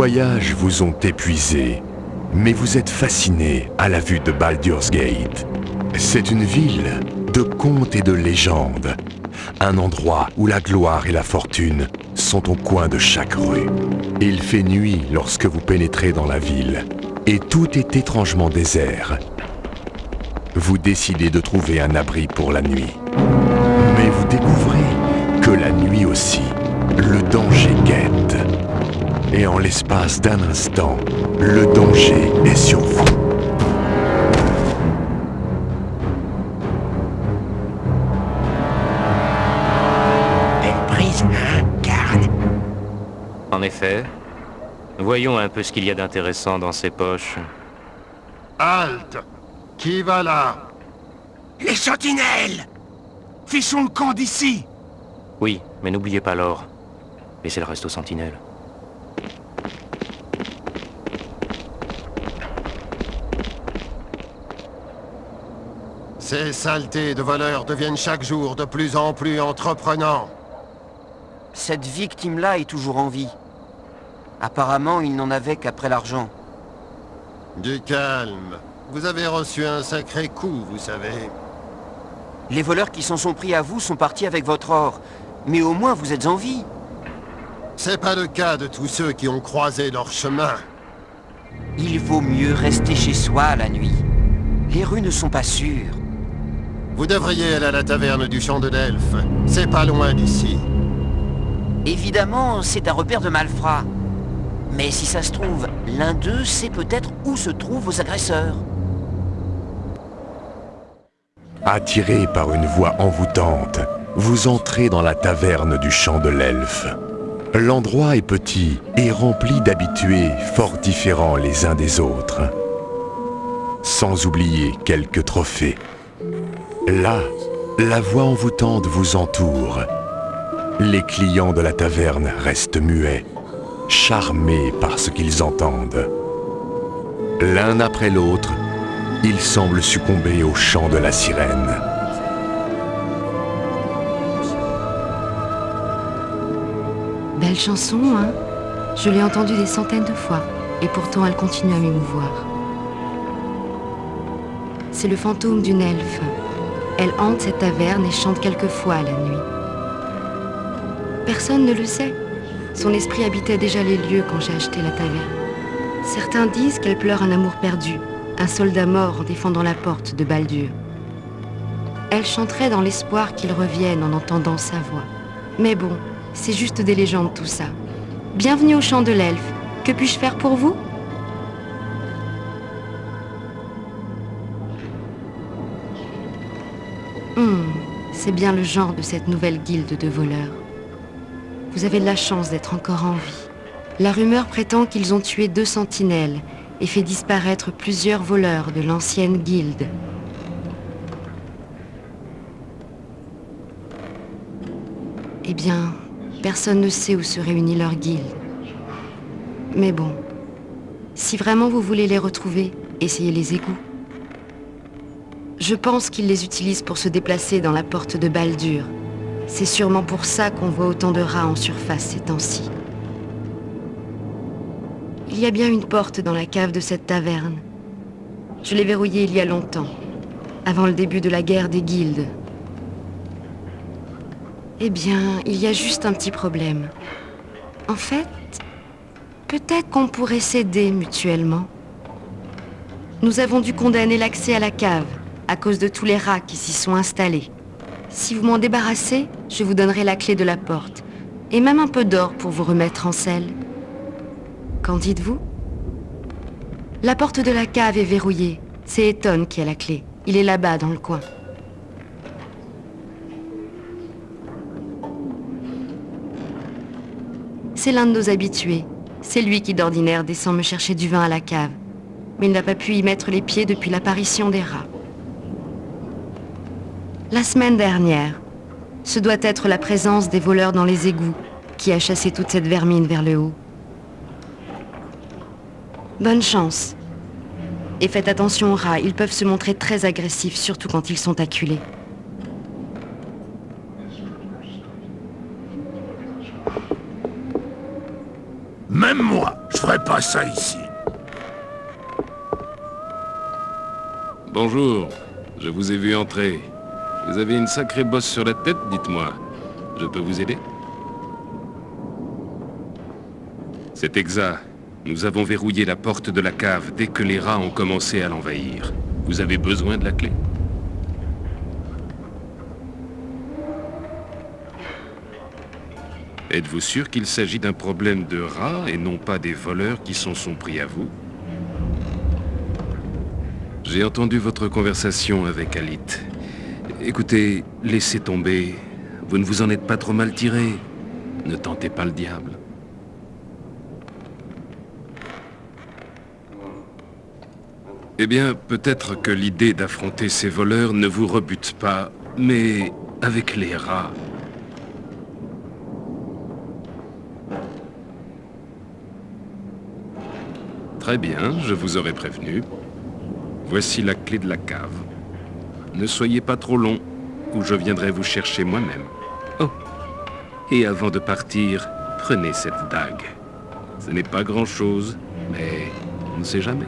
voyages vous ont épuisé, mais vous êtes fasciné à la vue de Baldur's Gate. C'est une ville de contes et de légendes, un endroit où la gloire et la fortune sont au coin de chaque rue. Il fait nuit lorsque vous pénétrez dans la ville, et tout est étrangement désert. Vous décidez de trouver un abri pour la nuit. Mais vous découvrez l'espace d'un instant, le danger est sur vous. Belle prise, hein, garde En effet, voyons un peu ce qu'il y a d'intéressant dans ces poches. Halte Qui va là? Les sentinelles Fichons le camp d'ici Oui, mais n'oubliez pas l'or. Laissez le reste aux sentinelles. Ces saletés de voleurs deviennent chaque jour de plus en plus entreprenants. Cette victime-là est toujours en vie. Apparemment, il n'en avait qu'après l'argent. Du calme. Vous avez reçu un sacré coup, vous savez. Les voleurs qui s'en sont pris à vous sont partis avec votre or. Mais au moins, vous êtes en vie. C'est pas le cas de tous ceux qui ont croisé leur chemin. Il vaut mieux rester chez soi la nuit. Les rues ne sont pas sûres. Vous devriez aller à la taverne du Champ de l'Elfe. C'est pas loin d'ici. Évidemment, c'est un repère de malfrats. Mais si ça se trouve, l'un d'eux sait peut-être où se trouvent vos agresseurs. Attiré par une voix envoûtante, vous entrez dans la taverne du Champ de l'Elfe. L'endroit est petit et rempli d'habitués fort différents les uns des autres. Sans oublier quelques trophées. Là, la voix envoûtante vous entoure. Les clients de la taverne restent muets, charmés par ce qu'ils entendent. L'un après l'autre, ils semblent succomber au chant de la sirène. Belle chanson, hein? Je l'ai entendue des centaines de fois, et pourtant elle continue à m'émouvoir. C'est le fantôme d'une elfe. Elle hante cette taverne et chante quelquefois la nuit. Personne ne le sait. Son esprit habitait déjà les lieux quand j'ai acheté la taverne. Certains disent qu'elle pleure un amour perdu, un soldat mort en défendant la porte de Baldur. Elle chanterait dans l'espoir qu'il revienne en entendant sa voix. Mais bon, c'est juste des légendes tout ça. Bienvenue au chant de l'elfe. Que puis-je faire pour vous? Hmm, c'est bien le genre de cette nouvelle guilde de voleurs. Vous avez la chance d'être encore en vie. La rumeur prétend qu'ils ont tué deux sentinelles et fait disparaître plusieurs voleurs de l'ancienne guilde. Eh bien, personne ne sait où se réunit leur guilde. Mais bon, si vraiment vous voulez les retrouver, essayez les égouts. Je pense qu'ils les utilisent pour se déplacer dans la porte de Baldur. C'est sûrement pour ça qu'on voit autant de rats en surface ces temps-ci. Il y a bien une porte dans la cave de cette taverne. Je l'ai verrouillée il y a longtemps, avant le début de la guerre des guildes. Eh bien, il y a juste un petit problème. En fait, peut-être qu'on pourrait s'aider mutuellement. Nous avons dû condamner l'accès à la cave à cause de tous les rats qui s'y sont installés. Si vous m'en débarrassez, je vous donnerai la clé de la porte, et même un peu d'or pour vous remettre en selle. Qu'en dites-vous? La porte de la cave est verrouillée. C'est Eton qui a la clé. Il est là-bas, dans le coin. C'est l'un de nos habitués. C'est lui qui d'ordinaire descend me chercher du vin à la cave. Mais il n'a pas pu y mettre les pieds depuis l'apparition des rats. La semaine dernière, ce doit être la présence des voleurs dans les égouts qui a chassé toute cette vermine vers le haut. Bonne chance. Et faites attention aux rats, ils peuvent se montrer très agressifs, surtout quand ils sont acculés. Même moi, je ferais pas ça ici. Bonjour, je vous ai vu entrer. Vous avez une sacrée bosse sur la tête, dites-moi. Je peux vous aider? C'est exact. Nous avons verrouillé la porte de la cave dès que les rats ont commencé à l'envahir. Vous avez besoin de la clé? Êtes-vous sûr qu'il s'agit d'un problème de rats et non pas des voleurs qui s'en sont pris à vous? J'ai entendu votre conversation avec Alit. Écoutez, laissez tomber. Vous ne vous en êtes pas trop mal tiré. Ne tentez pas le diable. Eh bien, peut-être que l'idée d'affronter ces voleurs ne vous rebute pas, mais avec les rats, Très bien, je vous aurais prévenu. Voici la clé de la cave. Ne soyez pas trop long, ou je viendrai vous chercher moi-même. Oh, et avant de partir, prenez cette dague. Ce n'est pas grand-chose, mais on ne sait jamais.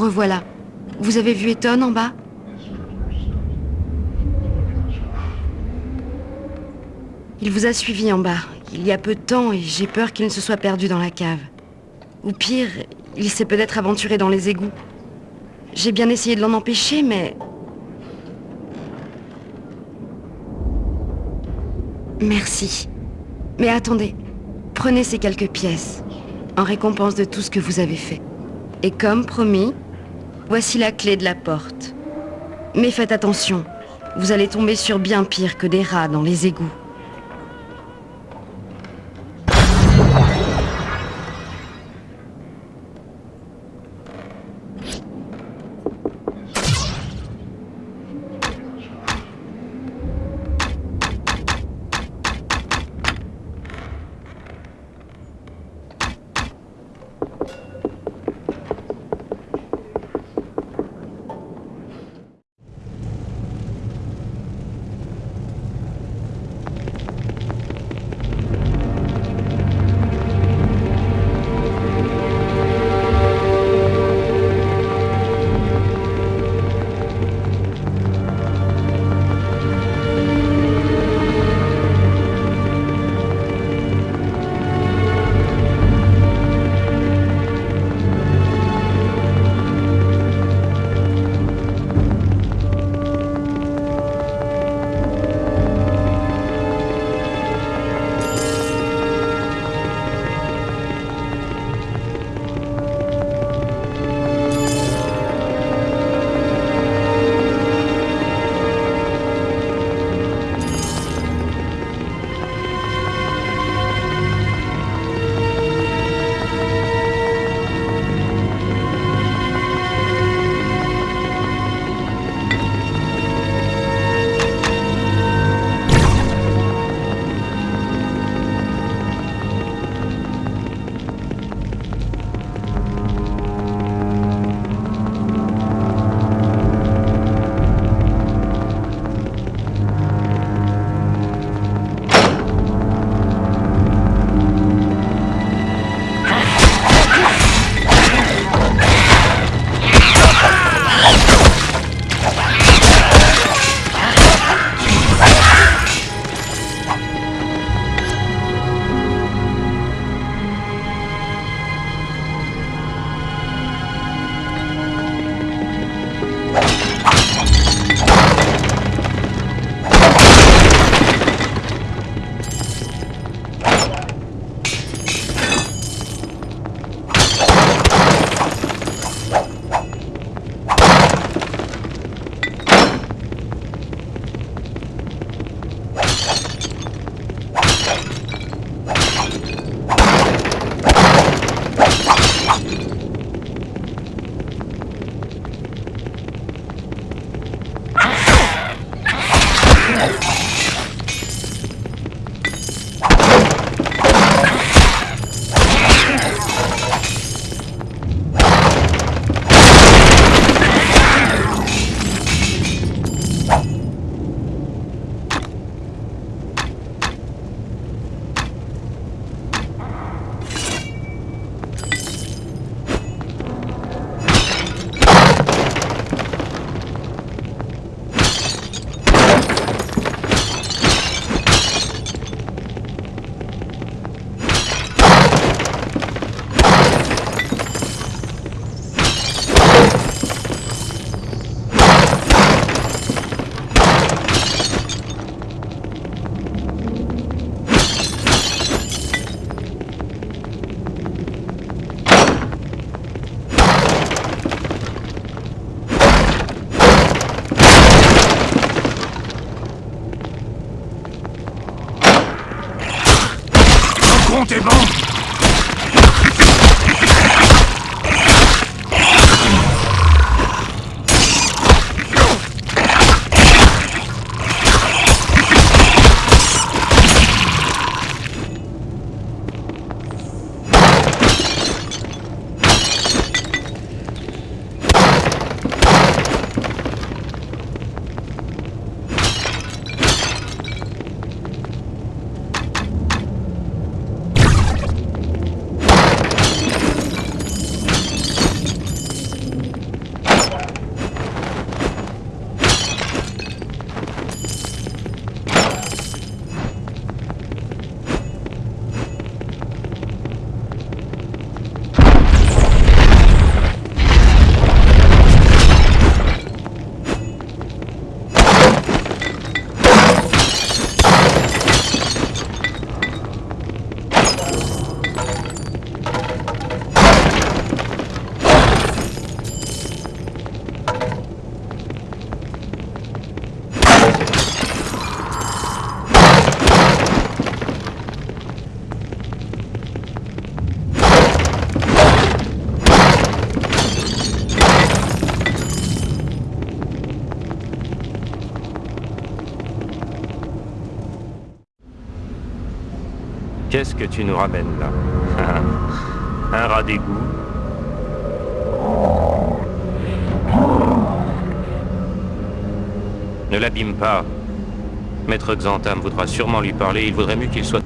Revoilà. Vous avez vu Eton en bas? Il vous a suivi en bas, il y a peu de temps, et j'ai peur qu'il ne se soit perdu dans la cave. Ou pire, il s'est peut-être aventuré dans les égouts. J'ai bien essayé de l'en empêcher, mais... Merci. Mais attendez, prenez ces quelques pièces, en récompense de tout ce que vous avez fait. Et comme promis, voici la clé de la porte. Mais faites attention, vous allez tomber sur bien pire que des rats dans les égouts. Qu'est-ce que tu nous ramènes là Un rat d'égout. Ne l'abîme pas. Maître Xantam voudra sûrement lui parler, il vaudrait mieux qu'il soit...